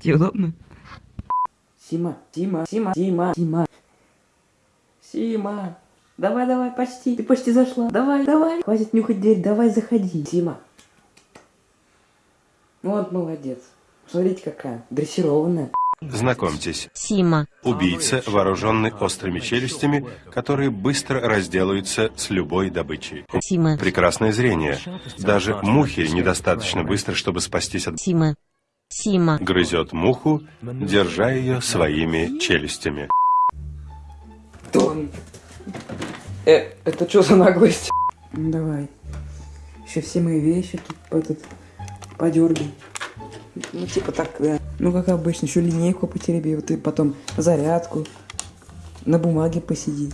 Тебе удобно? Сима, Сима, Сима, Сима, Сима. Сима. Давай, давай, почти. Ты почти зашла. Давай, давай. Хватит нюхать дверь, давай заходи. Сима. Вот молодец. Смотрите какая. Дрессированная. Знакомьтесь, Сима. убийца, вооруженный острыми челюстями, которые быстро разделаются с любой добычей. Сима. Прекрасное зрение. Даже мухи недостаточно быстро, чтобы спастись от... Сима. Сима. Грызет муху, держа ее своими челюстями. Кто он? Э, это что за наглость? Ну давай. Еще все мои вещи тут этот подергай. Ну типа так, да. Ну как обычно, еще линейку потереби, вот и потом зарядку. На бумаге посиди.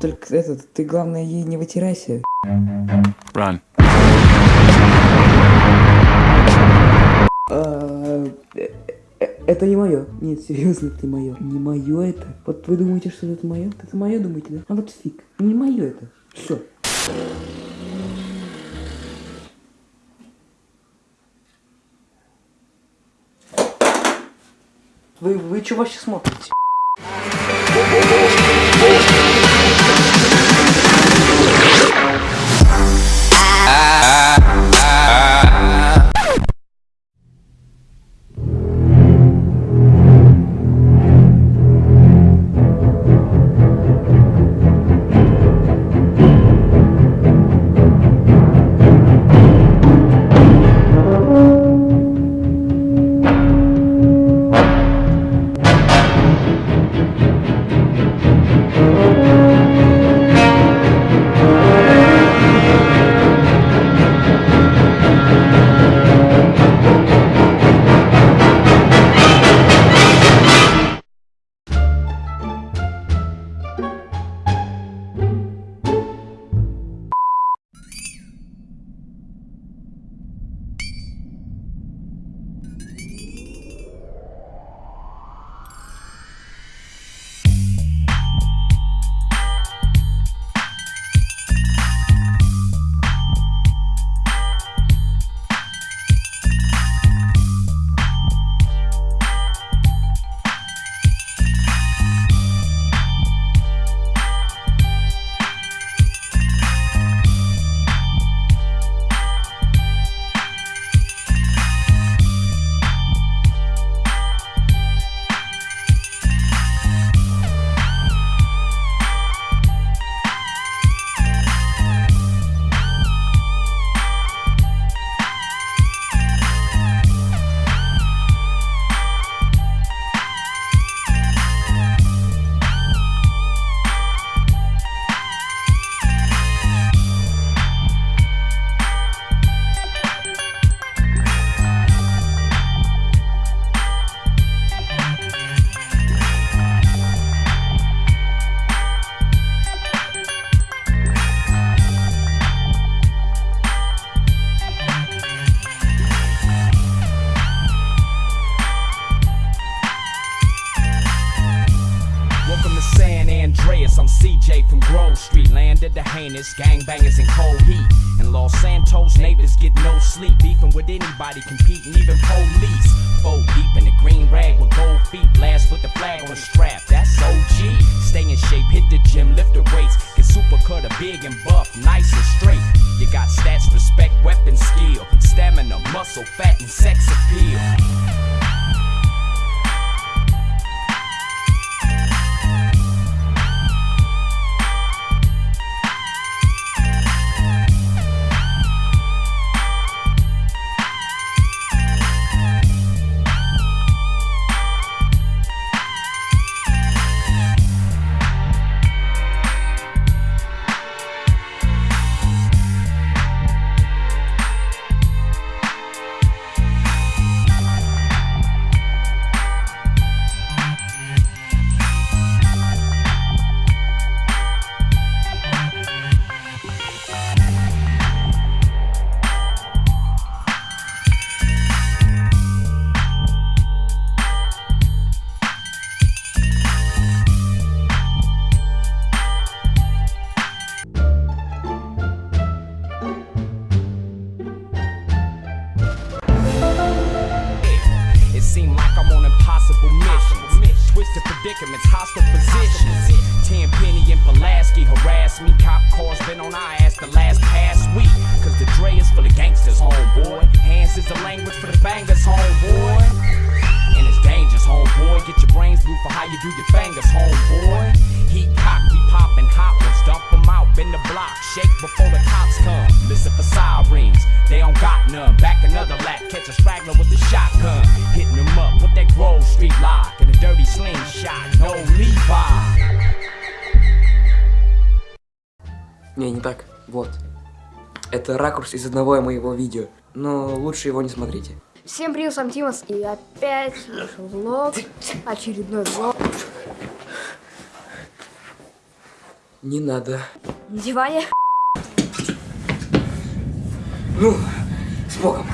Только этот, ты главное ей не вытирайся. Run. Это не мое. Нет, серьезно, это не мое. Не мое это. Вот вы думаете, что это мое? Это мое, думаете, да? А вот фиг. Не мое это. Все. Вы, вы что вообще смотрите? Street. Landed the heinous gangbangers in cold heat. And Los Santos, neighbors get no sleep. Beefing with anybody, competing, even police. Four deep in the green rag with gold feet. Blast with the flag on the strap. That's OG. Stay in shape, hit the gym, lift the weights. Get super cut, a big and buff, nice and straight. You got stats, respect, weapon skill. Stamina, muscle, fat, and sex appeal. Predicaments, hostile positions. Ten Penny and Pulaski harass me. Cop cars been on our ass the last past week. Cause the Dre is for the gangsters, homeboy. Hands is the language for the bangers, homeboy And it's dangerous, homeboy. Get your brains blue for how you do your fingers, homeboy. Heat cock, we poppin' hot ones. Dump 'em out, bend the block. Shake before the cops come. Listen for sirens. They don't got none. Back another lap. Catch a straggler with a shotgun. Hitting them up with that Grove Street lock. And a dirty slingshot. No Levi. Не, не так. Вот. Это ракурс из одного моего видео. Но лучше его не смотрите. Всем привет, сам Тимас, и опять влог, очередной влог. Не надо. На диване. Ну, с Богом.